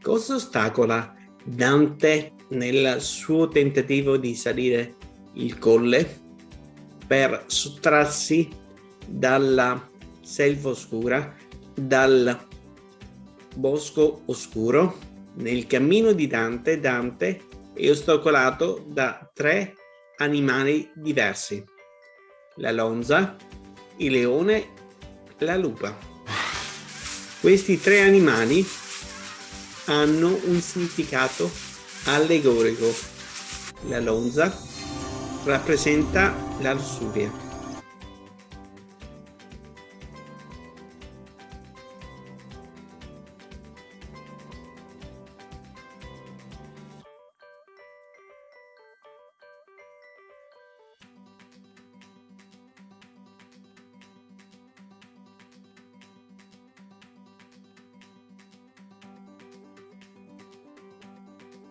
Cosa ostacola Dante nel suo tentativo di salire il colle per sottrarsi dalla selva oscura, dal bosco oscuro? Nel cammino di Dante, Dante è ostacolato da tre animali diversi. La lonza, il leone, la lupa. Questi tre animali hanno un significato allegorico. La lonza rappresenta la lussuria.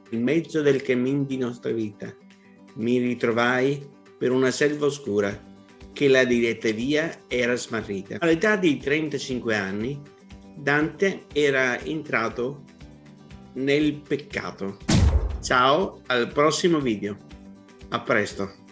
In mezzo del cammin di nostra vita, mi ritrovai per una selva oscura che la diretta via era smarrita. All'età di 35 anni Dante era entrato nel peccato. Ciao, al prossimo video. A presto.